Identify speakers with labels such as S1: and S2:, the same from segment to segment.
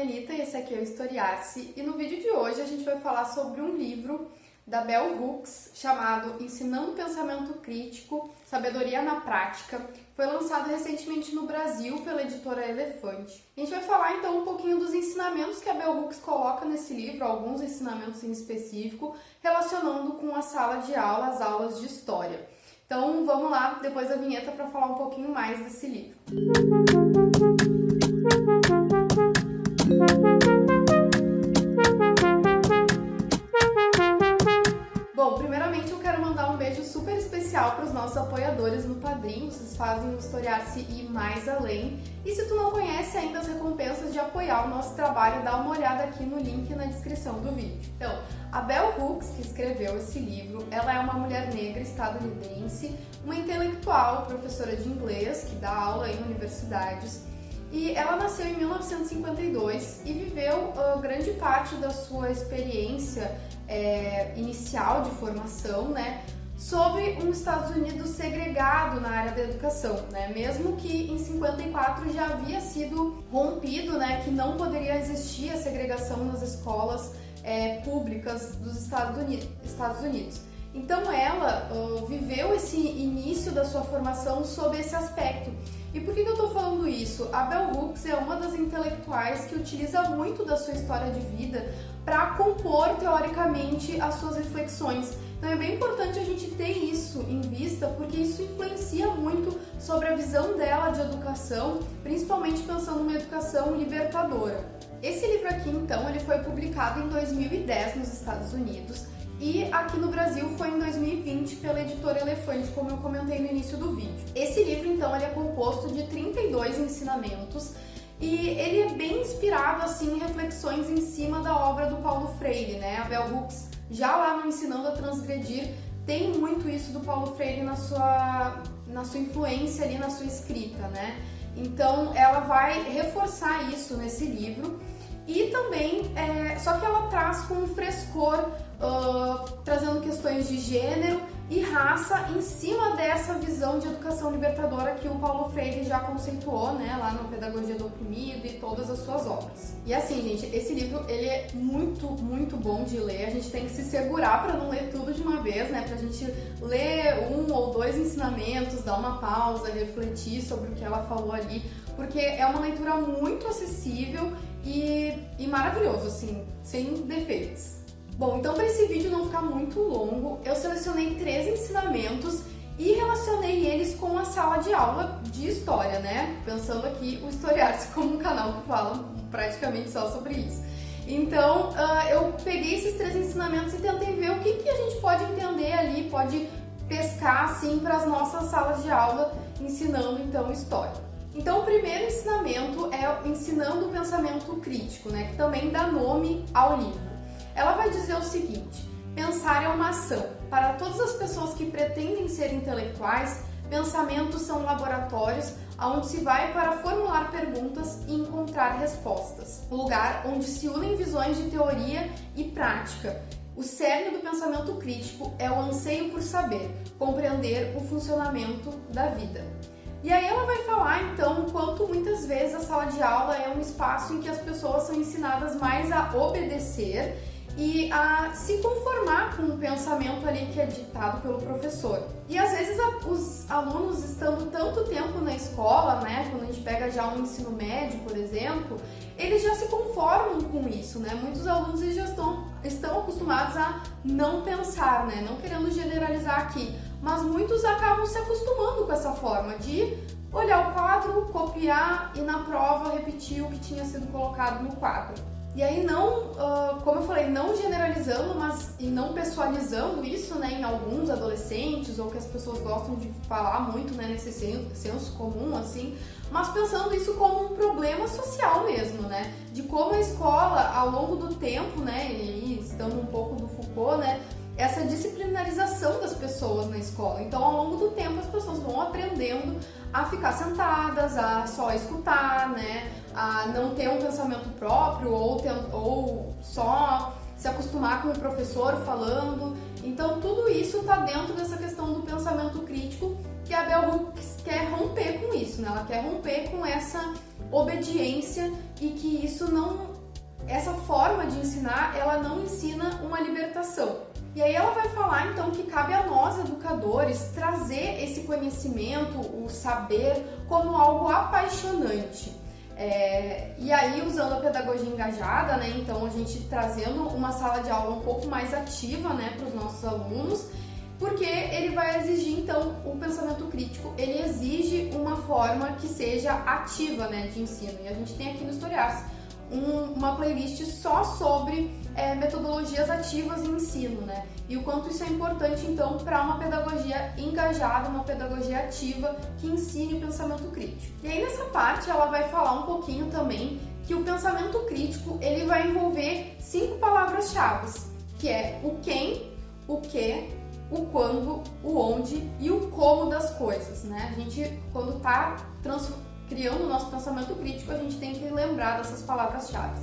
S1: Melita e esse aqui é o Historiar-se e no vídeo de hoje a gente vai falar sobre um livro da Bell Hooks chamado Ensinando Pensamento Crítico, Sabedoria na Prática. Foi lançado recentemente no Brasil pela editora Elefante. A gente vai falar então um pouquinho dos ensinamentos que a Bell Hooks coloca nesse livro, alguns ensinamentos em específico, relacionando com a sala de aula, as aulas de história. Então vamos lá, depois da vinheta, para falar um pouquinho mais desse livro. Bom, especial para os nossos apoiadores no Padrim, vocês fazem o Historiar-se ir mais além. E se tu não conhece ainda as recompensas de apoiar o nosso trabalho, dá uma olhada aqui no link na descrição do vídeo. Então, a Bell Hooks, que escreveu esse livro, ela é uma mulher negra estadunidense, uma intelectual, professora de inglês, que dá aula em universidades, e ela nasceu em 1952 e viveu uh, grande parte da sua experiência é, inicial de formação, né, sobre um Estados Unidos segregado na área da educação, né? Mesmo que em 54 já havia sido rompido, né, que não poderia existir a segregação nas escolas é, públicas dos Estados Unidos. Estados Unidos. Então ela uh, viveu esse início da sua formação sob esse aspecto. E por que, que eu estou falando isso? A Bell Hooks é uma das intelectuais que utiliza muito da sua história de vida para compor teoricamente as suas reflexões. Então é bem importante a gente ter isso em vista, porque isso influencia muito sobre a visão dela de educação, principalmente pensando numa educação libertadora. Esse livro aqui, então, ele foi publicado em 2010 nos Estados Unidos e aqui no Brasil foi em 2020 pela editora Elefante, como eu comentei no início do vídeo. Esse livro, então, ele é composto de 32 ensinamentos e ele é bem inspirado assim em reflexões em cima da obra do Paulo Freire, né? A Bell Hooks, já lá no Ensinando a Transgredir, tem muito isso do Paulo Freire na sua, na sua influência ali, na sua escrita, né? Então ela vai reforçar isso nesse livro e também, é, só que ela traz com um frescor, uh, trazendo questões de gênero e raça em cima dessa visão de educação libertadora que o Paulo Freire já conceituou, né, lá no Pedagogia do Oprimido e todas as suas obras. E assim, gente, esse livro, ele é muito, muito bom de ler, a gente tem que se segurar para não ler tudo de uma vez, né, pra gente ler um ou dois ensinamentos, dar uma pausa, refletir sobre o que ela falou ali, porque é uma leitura muito acessível e, e maravilhoso, assim, sem defeitos. Bom, então para esse vídeo não ficar muito longo, eu selecionei três ensinamentos e relacionei eles com a sala de aula de história, né? Pensando aqui o Historiar-se como um canal que fala praticamente só sobre isso. Então, uh, eu peguei esses três ensinamentos e tentei ver o que, que a gente pode entender ali, pode pescar assim para as nossas salas de aula, ensinando então história. Então, o primeiro ensinamento é ensinando o pensamento crítico, né, que também dá nome ao livro. Ela vai dizer o seguinte: pensar é uma ação. Para todas as pessoas que pretendem ser intelectuais, pensamentos são laboratórios onde se vai para formular perguntas e encontrar respostas. Lugar onde se unem visões de teoria e prática. O cerne do pensamento crítico é o anseio por saber, compreender o funcionamento da vida. E aí ela vai falar então quanto muitas vezes a sala de aula é um espaço em que as pessoas são ensinadas mais a obedecer e a se conformar com o pensamento ali que é ditado pelo professor. E às vezes a, os alunos estando tanto tempo na escola, né, quando a gente pega já um ensino médio, por exemplo, eles já se conformam com isso, né? Muitos alunos já estão, estão acostumados a não pensar, né? Não querendo generalizar aqui, mas muitos acabam se acostumando com essa forma de olhar o quadro, copiar e na prova repetir o que tinha sido colocado no quadro. E aí não, uh, como eu falei, não generalizando, mas e não pessoalizando isso, né, em alguns adolescentes ou que as pessoas gostam de falar muito, né, nesse senso comum, assim, mas pensando isso como um problema social mesmo, né, de como a escola, ao longo do tempo, né, e estando um pouco do Foucault, né, essa disciplinarização das pessoas na escola. Então, ao longo do tempo, as pessoas vão aprendendo a ficar sentadas, a só escutar, né? A não ter um pensamento próprio ou, ou só se acostumar com o professor falando. Então, tudo isso está dentro dessa questão do pensamento crítico que a Bell Hooks quer romper com isso, né? Ela quer romper com essa obediência e que isso não essa forma de ensinar, ela não ensina uma libertação. E aí ela vai falar então que cabe a nós educadores trazer esse conhecimento, o saber como algo apaixonante. É, e aí, usando a pedagogia engajada, né, então a gente trazendo uma sala de aula um pouco mais ativa né, para os nossos alunos, porque ele vai exigir, então, o pensamento crítico, ele exige uma forma que seja ativa né, de ensino. E a gente tem aqui no Historias um, uma playlist só sobre é, metodologias ativas em ensino, né? E o quanto isso é importante, então, para uma pedagogia engajada, uma pedagogia ativa que ensine pensamento crítico. E aí, nessa parte, ela vai falar um pouquinho também que o pensamento crítico, ele vai envolver cinco palavras-chave, que é o quem, o que, o quando, o onde e o como das coisas, né? A gente, quando está criando o nosso pensamento crítico, a gente tem que lembrar dessas palavras-chave.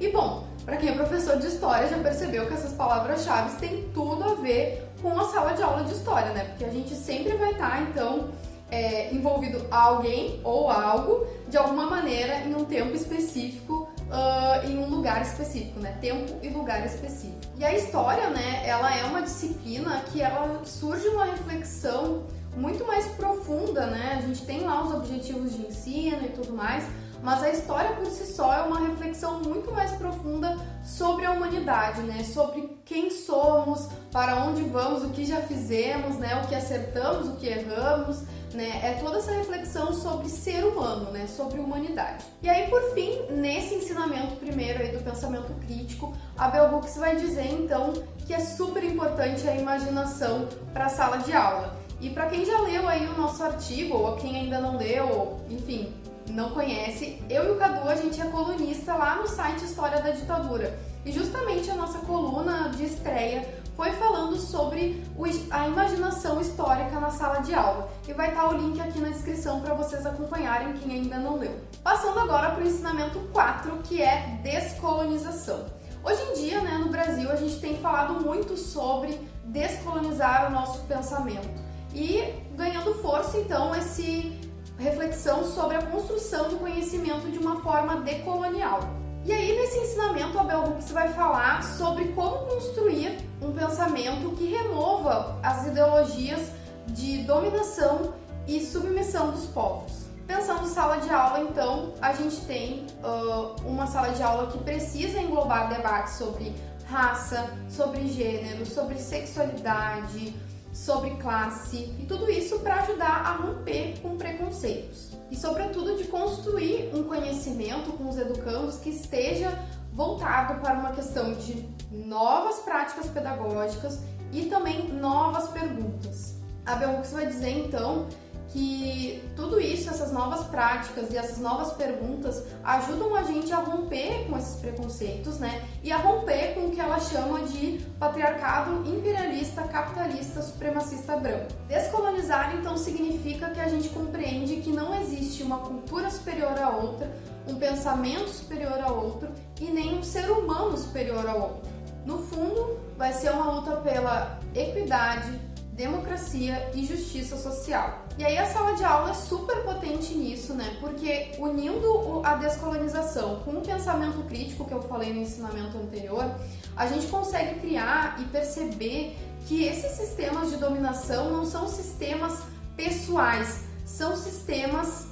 S1: E bom, para quem é professor de história já percebeu que essas palavras-chave têm tudo a ver com a sala de aula de história, né? Porque a gente sempre vai estar, tá, então, é, envolvido alguém ou algo de alguma maneira em um tempo específico, uh, em um lugar específico, né? Tempo e lugar específico. E a história, né? Ela é uma disciplina que ela surge uma reflexão muito mais profunda, né? A gente tem lá os objetivos de ensino e tudo mais, mas a história por si só é uma reflexão muito mais profunda sobre a humanidade, né? Sobre quem somos, para onde vamos, o que já fizemos, né? O que acertamos, o que erramos, né? É toda essa reflexão sobre ser humano, né? Sobre humanidade. E aí, por fim, nesse ensinamento primeiro aí do pensamento crítico, a Bell Hooks vai dizer então que é super importante a imaginação para a sala de aula. E para quem já leu aí o nosso artigo, ou quem ainda não leu, enfim, não conhece, eu e o Cadu, a gente é colunista lá no site História da Ditadura. E justamente a nossa coluna de estreia foi falando sobre a imaginação histórica na sala de aula. E vai estar o link aqui na descrição para vocês acompanharem quem ainda não leu. Passando agora para o ensinamento 4, que é descolonização. Hoje em dia, né, no Brasil, a gente tem falado muito sobre descolonizar o nosso pensamento e ganhando força então esse reflexão sobre a construção do conhecimento de uma forma decolonial. E aí nesse ensinamento a Bell Hooks vai falar sobre como construir um pensamento que remova as ideologias de dominação e submissão dos povos. Pensando sala de aula, então, a gente tem uh, uma sala de aula que precisa englobar debates sobre raça, sobre gênero, sobre sexualidade, sobre classe e tudo isso para ajudar a romper com preconceitos e, sobretudo, de construir um conhecimento com os educandos que esteja voltado para uma questão de novas práticas pedagógicas e também novas perguntas. A Belrux vai dizer então que tudo isso, essas novas práticas e essas novas perguntas ajudam a gente a romper com esses preconceitos, né? E a romper com o que ela chama de patriarcado imperialista, capitalista, supremacista branco. Descolonizar, então, significa que a gente compreende que não existe uma cultura superior a outra, um pensamento superior a outro e nem um ser humano superior a outro. No fundo, vai ser uma luta pela equidade, democracia e justiça social. E aí a sala de aula é super potente nisso, né? Porque unindo a descolonização com o pensamento crítico que eu falei no ensinamento anterior, a gente consegue criar e perceber que esses sistemas de dominação não são sistemas pessoais, são sistemas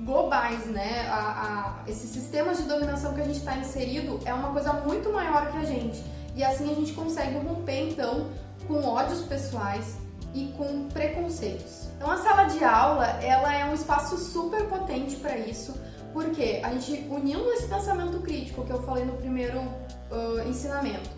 S1: globais, né? A, a, esses sistemas de dominação que a gente está inserido é uma coisa muito maior que a gente. E assim a gente consegue romper, então, com ódios pessoais, e com preconceitos. Então a sala de aula, ela é um espaço super potente para isso, porque a gente unindo esse pensamento crítico que eu falei no primeiro uh, ensinamento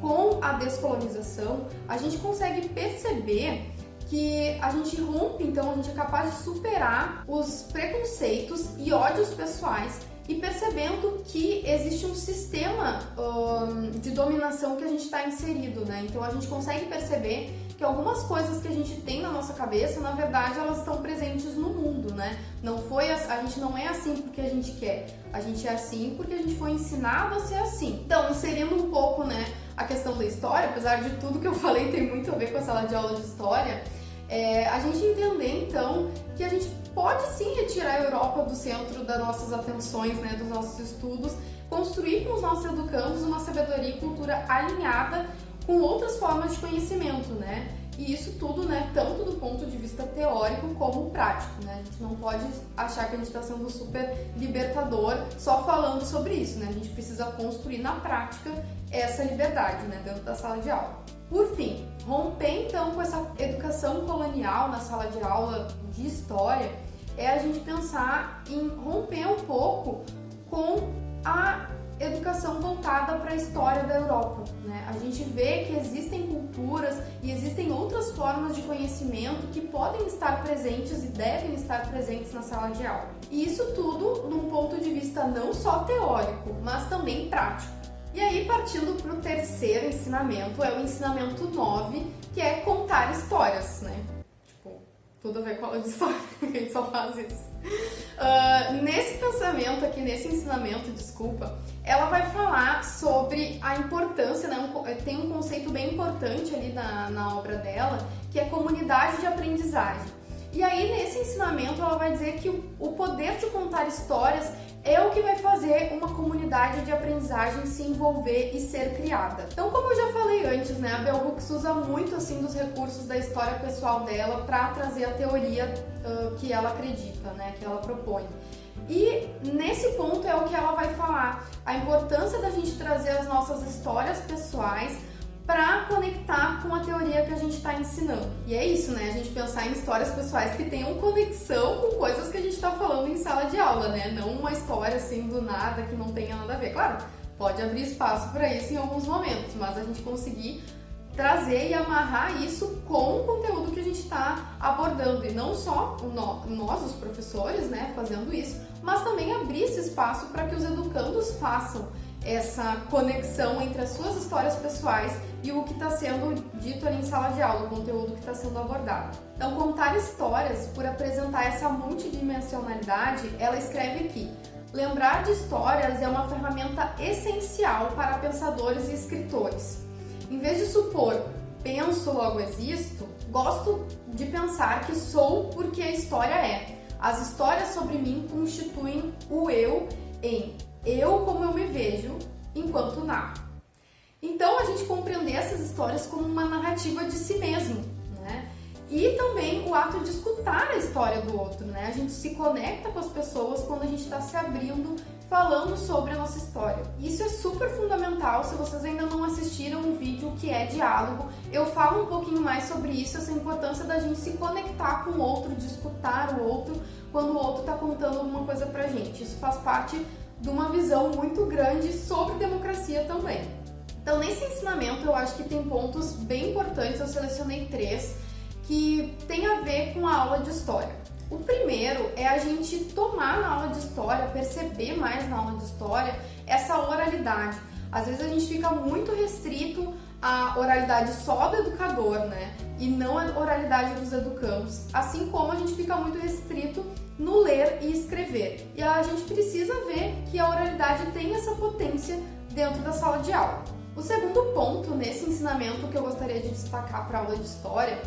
S1: com a descolonização, a gente consegue perceber que a gente rompe, então a gente é capaz de superar os preconceitos e ódios pessoais e percebendo que existe um sistema um, de dominação que a gente está inserido, né? Então a gente consegue perceber que algumas coisas que a gente tem na nossa cabeça, na verdade, elas estão presentes no mundo, né? Não foi a, a gente não é assim porque a gente quer, a gente é assim porque a gente foi ensinado a ser assim. Então, inserindo um pouco, né, a questão da história, apesar de tudo que eu falei tem muito a ver com a sala de aula de história, É, a gente entender então que a gente pode sim retirar a Europa do centro das nossas atenções, né, dos nossos estudos, construir com os nossos educandos uma sabedoria e cultura alinhada com outras formas de conhecimento, né? E isso tudo, né, tanto do ponto de vista teórico como prático, né? A gente não pode achar que a gente está sendo super libertador só falando sobre isso, né? A gente precisa construir na prática essa liberdade, né, dentro da sala de aula. Por fim, romper então com essa educação colonial na sala de aula de história é a gente pensar em romper um pouco com a educação voltada para a história da Europa. Né? A gente vê que existem culturas e existem outras formas de conhecimento que podem estar presentes e devem estar presentes na sala de aula. E isso tudo num ponto de vista não só teórico, mas também prático. E aí, partindo para o terceiro ensinamento, é o ensinamento 9, que é contar histórias, né? Tudo a ver com a aula de história, a gente só faz isso. Uh, nesse pensamento aqui, nesse ensinamento, desculpa, ela vai falar sobre a importância, né? Um, tem um conceito bem importante ali na, na obra dela, que é comunidade de aprendizagem. E aí, nesse ensinamento, ela vai dizer que o, poder de contar histórias é o que vai fazer uma comunidade de aprendizagem se envolver e ser criada. Então, como eu já falei antes, né, a Bell Hooks usa muito assim dos recursos da história pessoal dela para trazer a teoria uh, que ela acredita, né, que ela propõe. E nesse ponto é o que ela vai falar, a importância da gente trazer as nossas histórias pessoais para conectar com a teoria que a gente está ensinando. E é isso, né? A gente pensar em histórias pessoais que tenham conexão com coisas que a gente está falando em sala de aula, né? Não uma história assim do nada que não tenha nada a ver. Claro, pode abrir espaço para isso em alguns momentos, mas a gente conseguir trazer e amarrar isso com o conteúdo que a gente está abordando e não só nós, os professores, né, fazendo isso, mas também abrir esse espaço para que os educandos façam essa conexão entre as suas histórias pessoais e o que está sendo dito ali em sala de aula, o conteúdo que está sendo abordado. Então, contar histórias, por apresentar essa multidimensionalidade, ela escreve aqui. Lembrar de histórias é uma ferramenta essencial para pensadores e escritores. Em vez de supor penso, logo existo, gosto de pensar que sou porque a história é. As histórias sobre mim constituem o eu em eu como eu me vejo enquanto narro. Então a gente compreender essas histórias como uma narrativa de si mesmo, né? E também o ato de escutar a história do outro, né? A gente se conecta com as pessoas quando a gente está se abrindo, falando sobre a nossa história. Isso é super fundamental. Se vocês ainda não assistiram o vídeo que é diálogo, eu falo um pouquinho mais sobre isso, essa importância da gente se conectar com o outro, de escutar o outro quando o outro está contando alguma coisa pra gente. Isso faz parte de uma visão muito grande sobre democracia também. Então, nesse ensinamento, eu acho que tem pontos bem importantes, eu selecionei três, que tem a ver com a aula de história. O primeiro é a gente tomar na aula de história, perceber mais na aula de história essa oralidade. Às vezes a gente fica muito restrito à oralidade só do educador, né? E não a oralidade dos educandos. Assim como a gente fica muito restrito no ler e escrever. E a gente precisa ver que a oralidade tem essa potência dentro da sala de aula. O segundo ponto nesse ensinamento que eu gostaria de destacar para a aula de história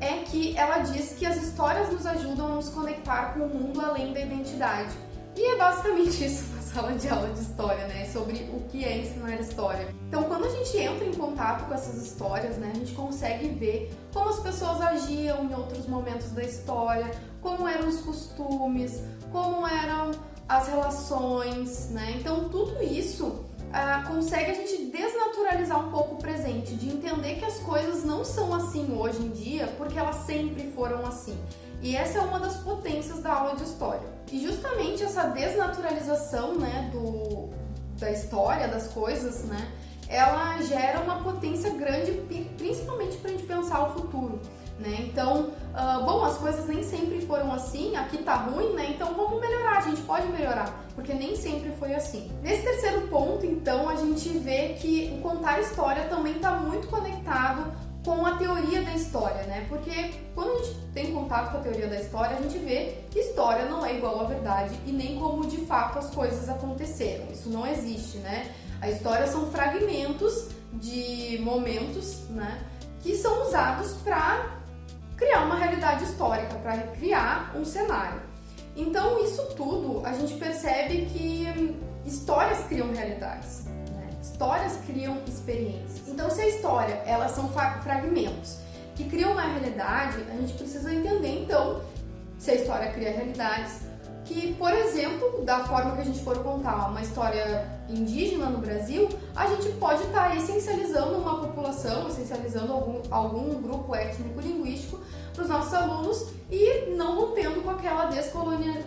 S1: é que ela diz que as histórias nos ajudam a nos conectar com o mundo além da identidade. E é basicamente isso na sala de aula de história, né? Sobre o que é ensinar história. Então, quando a gente entra em contato com essas histórias, né, a gente consegue ver como as pessoas agiam em outros momentos da história, como eram os costumes, como eram as relações, né? Então, tudo isso ah, consegue a gente desnaturalizar um pouco o presente, de entender que as coisas não são assim hoje em dia porque elas sempre foram assim. E essa é uma das potências da aula de história. E justamente essa desnaturalização né, do, da história, das coisas, né, ela gera uma potência grande, principalmente para a gente pensar o futuro. Né? Então, uh, bom, as coisas nem sempre foram assim, aqui tá ruim, né? Então vamos melhorar, a gente pode melhorar, porque nem sempre foi assim. Nesse terceiro ponto, então, a gente vê que o contar história também está muito conectado com a teoria da história, né? Porque quando a gente tem contato com a teoria da história, a gente vê que história não é igual à verdade e nem como de fato as coisas aconteceram. Isso não existe, né? A história são fragmentos de momentos, né? Que são usados para criar uma realidade histórica, para criar um cenário. Então, isso tudo a gente percebe que histórias criam realidades, né? histórias criam experiências. Então, se a história elas são fragmentos que criam uma realidade, a gente precisa entender então se a história cria realidades, que, por exemplo, da forma que a gente for contar uma história indígena no Brasil, a gente pode estar tá essencializando uma população, essencializando algum, algum grupo étnico-linguístico para os nossos alunos e não rompendo com aquela descolonia,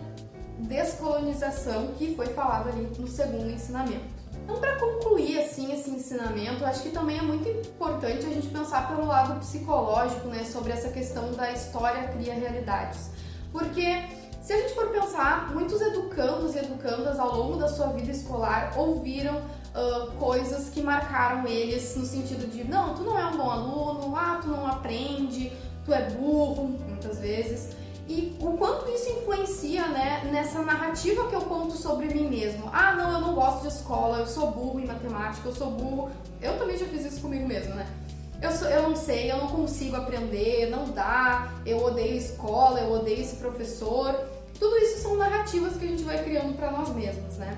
S1: descolonização que foi falado ali no segundo ensinamento. Então, para concluir assim esse ensinamento, acho que também é muito importante a gente pensar pelo lado psicológico, né, sobre essa questão da história cria realidades. Porque se a gente for pensar, muitos educandos e educandas ao longo da sua vida escolar ouviram uh, coisas que marcaram eles no sentido de não, tu não é um bom aluno, ah, tu não aprende, tu é burro, muitas vezes. E o quanto isso influencia né, nessa narrativa que eu conto sobre mim mesmo. Ah, não, eu não gosto de escola, eu sou burro em matemática, eu sou burro. Eu também já fiz isso comigo mesmo, né? Eu, sou, eu não sei, eu não consigo aprender, não dá, eu odeio escola, eu odeio esse professor. Tudo isso são narrativas que a gente vai criando para nós mesmos, né?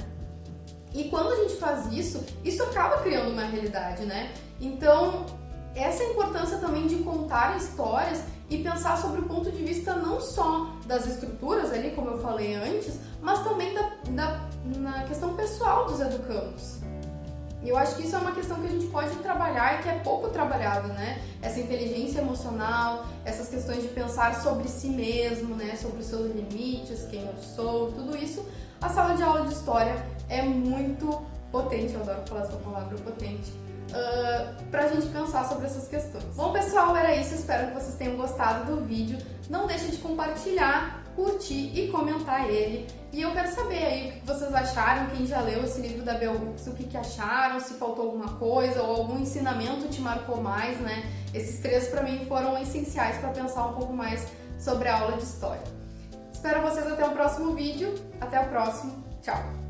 S1: E quando a gente faz isso, isso acaba criando uma realidade, né? Então, essa importância também de contar histórias e pensar sobre o ponto de vista não só das estruturas ali, como eu falei antes, mas também da, da na questão pessoal dos educandos. E eu acho que isso é uma questão que a gente pode trabalhar e que é pouco trabalhado, né? Essa inteligência emocional, essas questões de pensar sobre si mesmo, né? Sobre os seus limites, quem eu sou, tudo isso. A sala de aula de história é muito potente, eu adoro falar essa palavra potente, uh, pra gente pensar sobre essas questões. Bom, pessoal, era isso. Espero que vocês tenham gostado do vídeo. Não deixe de compartilhar curtir e comentar ele. E eu quero saber aí o que vocês acharam, quem já leu esse livro da Bell Hooks, o que, que acharam, se faltou alguma coisa ou algum ensinamento te marcou mais, né? Esses três para mim foram essenciais para pensar um pouco mais sobre a aula de história. Espero vocês até o próximo vídeo. Até o próximo. Tchau!